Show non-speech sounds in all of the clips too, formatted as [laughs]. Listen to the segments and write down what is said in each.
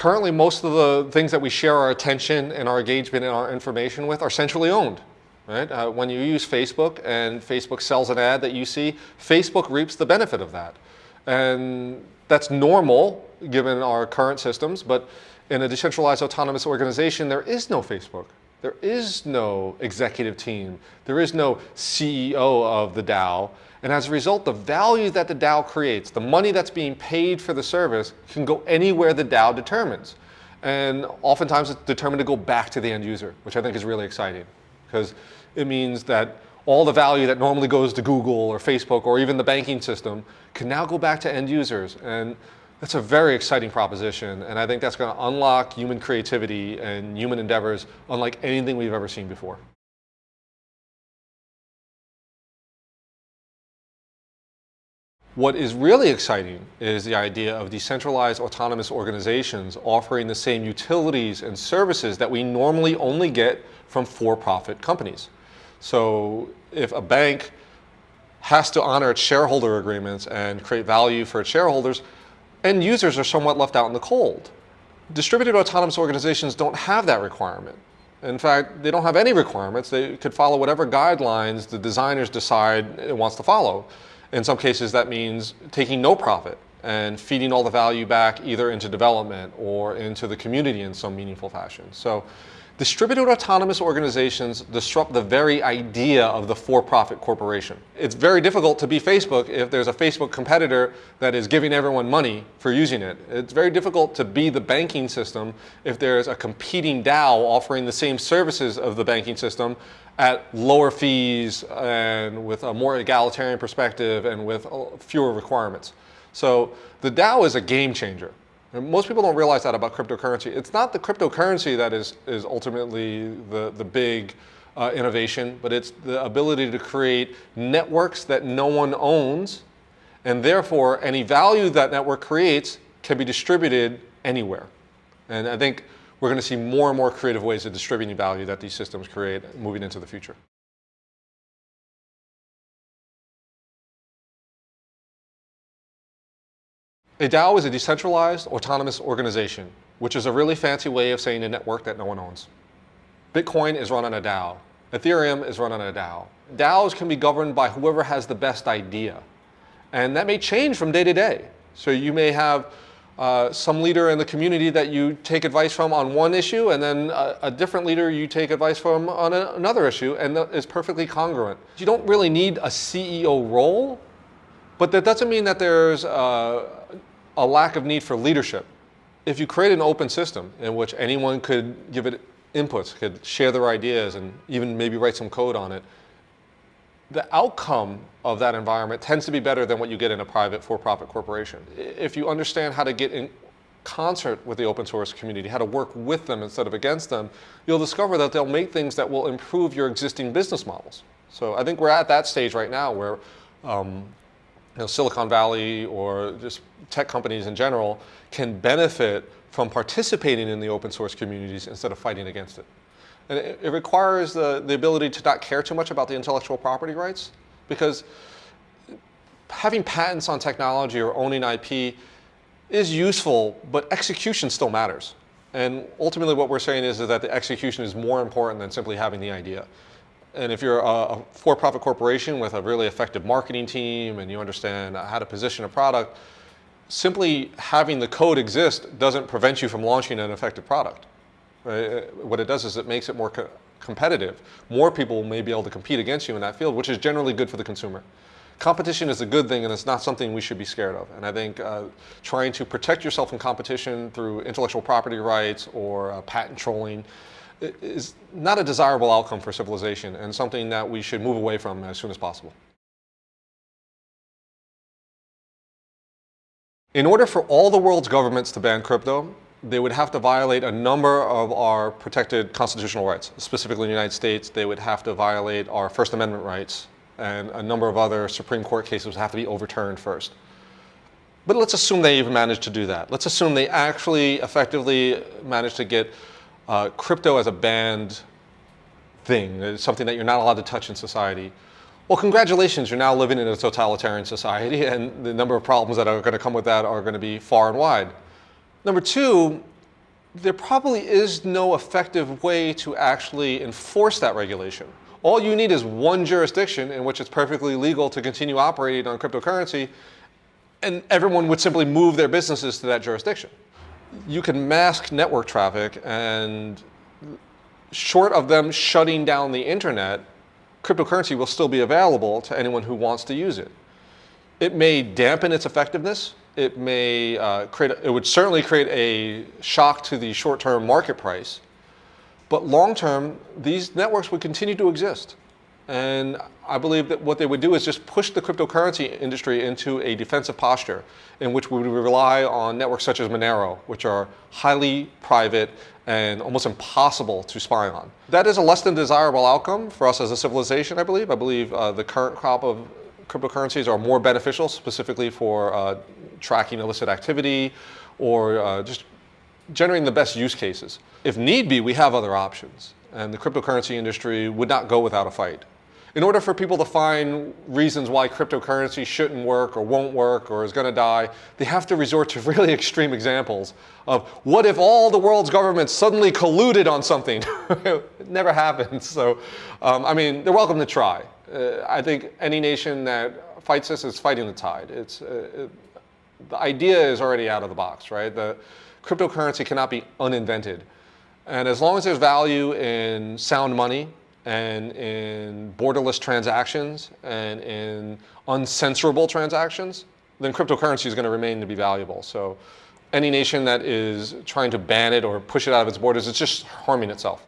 Currently, most of the things that we share our attention and our engagement and our information with are centrally owned. Right? Uh, when you use Facebook and Facebook sells an ad that you see, Facebook reaps the benefit of that. And that's normal given our current systems, but in a decentralized autonomous organization, there is no Facebook. There is no executive team. There is no CEO of the DAO. And as a result, the value that the DAO creates, the money that's being paid for the service, can go anywhere the DAO determines. And oftentimes it's determined to go back to the end user, which I think is really exciting because it means that all the value that normally goes to Google or Facebook or even the banking system can now go back to end users. And that's a very exciting proposition. And I think that's going to unlock human creativity and human endeavors unlike anything we've ever seen before. What is really exciting is the idea of decentralized autonomous organizations offering the same utilities and services that we normally only get from for-profit companies. So if a bank has to honor its shareholder agreements and create value for its shareholders, end users are somewhat left out in the cold. Distributed autonomous organizations don't have that requirement. In fact, they don't have any requirements. They could follow whatever guidelines the designers decide it wants to follow. In some cases, that means taking no profit and feeding all the value back either into development or into the community in some meaningful fashion. So distributed autonomous organizations disrupt the very idea of the for-profit corporation. It's very difficult to be Facebook if there's a Facebook competitor that is giving everyone money for using it. It's very difficult to be the banking system if there's a competing DAO offering the same services of the banking system at lower fees and with a more egalitarian perspective and with uh, fewer requirements. So the DAO is a game changer. And most people don't realize that about cryptocurrency. It's not the cryptocurrency that is, is ultimately the, the big uh, innovation, but it's the ability to create networks that no one owns, and therefore any value that network creates can be distributed anywhere. And I think we're going to see more and more creative ways of distributing value that these systems create moving into the future. A DAO is a decentralized autonomous organization, which is a really fancy way of saying a network that no one owns. Bitcoin is run on a DAO. Ethereum is run on a DAO. DAOs can be governed by whoever has the best idea. And that may change from day to day. So you may have uh, some leader in the community that you take advice from on one issue and then a, a different leader you take advice from on a, another issue and that is perfectly congruent. You don't really need a CEO role, but that doesn't mean that there's a, a lack of need for leadership. If you create an open system in which anyone could give it inputs, could share their ideas and even maybe write some code on it, the outcome of that environment tends to be better than what you get in a private for-profit corporation. If you understand how to get in concert with the open source community, how to work with them instead of against them, you'll discover that they'll make things that will improve your existing business models. So I think we're at that stage right now where um, know, Silicon Valley or just tech companies in general can benefit from participating in the open source communities instead of fighting against it. And it, it requires the, the ability to not care too much about the intellectual property rights because having patents on technology or owning IP is useful, but execution still matters. And ultimately what we're saying is, is that the execution is more important than simply having the idea. And if you're a, for-profit corporation with a really effective marketing team and you understand how to position a product, simply having the code exist doesn't prevent you from launching an effective product. Right? What it does is it makes it more co competitive. More people may be able to compete against you in that field, which is generally good for the consumer. Competition is a good thing and it's not something we should be scared of. And I think uh, trying to protect yourself from competition through intellectual property rights or uh, patent trolling is not a desirable outcome for civilization and something that we should move away from as soon as possible. In order for all the world's governments to ban crypto, they would have to violate a number of our protected constitutional rights. Specifically in the United States, they would have to violate our First Amendment rights and a number of other Supreme Court cases would have to be overturned first. But let's assume they even managed to do that. Let's assume they actually effectively managed to get uh, crypto as a banned thing, it's something that you're not allowed to touch in society. Well, congratulations, you're now living in a totalitarian society [laughs] and the number of problems that are going to come with that are going to be far and wide. Number two, there probably is no effective way to actually enforce that regulation. All you need is one jurisdiction in which it's perfectly legal to continue operating on cryptocurrency, and everyone would simply move their businesses to that jurisdiction. You can mask network traffic, and short of them shutting down the internet, cryptocurrency will still be available to anyone who wants to use it. It may dampen its effectiveness. It may uh, create, it would certainly create a shock to the short-term market price. But long-term, these networks would continue to exist. And I believe that what they would do is just push the cryptocurrency industry into a defensive posture in which we would rely on networks such as Monero, which are highly private and almost impossible to spy on. That is a less than desirable outcome for us as a civilization, I believe. I believe uh, the current crop of cryptocurrencies are more beneficial, specifically for uh, tracking illicit activity or uh, just generating the best use cases. If need be, we have other options, and the cryptocurrency industry would not go without a fight. In order for people to find reasons why cryptocurrency shouldn't work or won't work or is going to die, they have to resort to [laughs] really extreme examples of what if all the world's governments suddenly colluded on something? [laughs] it never happens. So, um, I mean, they're welcome to try. Uh, I think any nation that fights this is fighting the tide. It's, uh, it, the idea is already out of the box, right? The cryptocurrency cannot be uninvented. And as long as there's value in sound money, and in borderless transactions and in uncensorable transactions, then cryptocurrency is going to remain to be valuable. So any nation that is trying to ban it or push it out of its borders, it's just harming itself.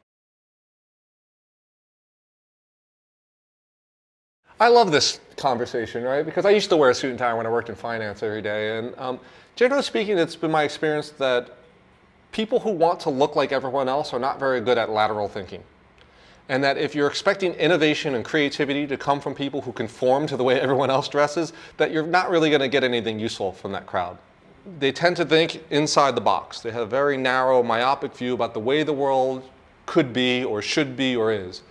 I love this conversation, right? Because I used to wear a suit and tie when I worked in finance every day. And um, generally speaking, it's been my experience that people who want to look like everyone else are not very good at lateral thinking and that if you're expecting innovation and creativity to come from people who conform to the way everyone else dresses, that you're not really going to get anything useful from that crowd. They tend to think inside the box. They have a very narrow, myopic view about the way the world could be or should be or is.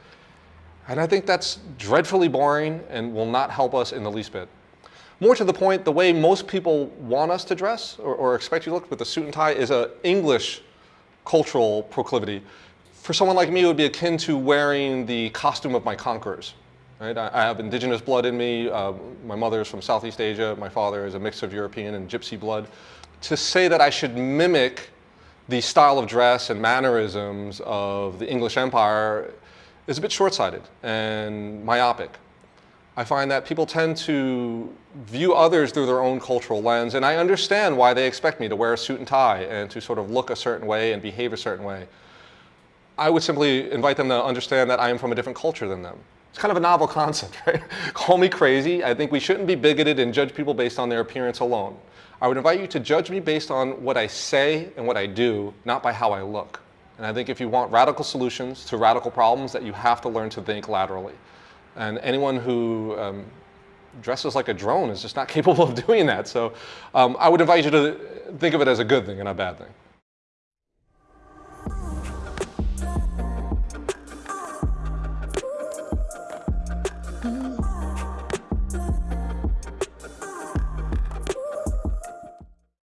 And I think that's dreadfully boring and will not help us in the least bit. More to the point, the way most people want us to dress or, or expect you to look with a suit and tie is an English cultural proclivity for someone like me, it would be akin to wearing the costume of my conquerors. Right? I, I have indigenous blood in me. Uh, my mother is from Southeast Asia. My father is a mix of European and gypsy blood. To say that I should mimic the style of dress and mannerisms of the English Empire is a bit short-sighted and myopic. I find that people tend to view others through their own cultural lens, and I understand why they expect me to wear a suit and tie and to sort of look a certain way and behave a certain way. I would simply invite them to understand that I am from a different culture than them. It's kind of a novel [laughs] concept, right? Call me crazy. I think we shouldn't be bigoted and judge people based on their appearance alone. I would invite you to judge me based on what I say and what I do, not by how I look. And I think if you want radical solutions to radical problems, that you have to learn to think laterally. And anyone who um, dresses like a drone is just not [laughs] capable of doing that. So um, I would invite you to think of it as a good thing and a bad thing.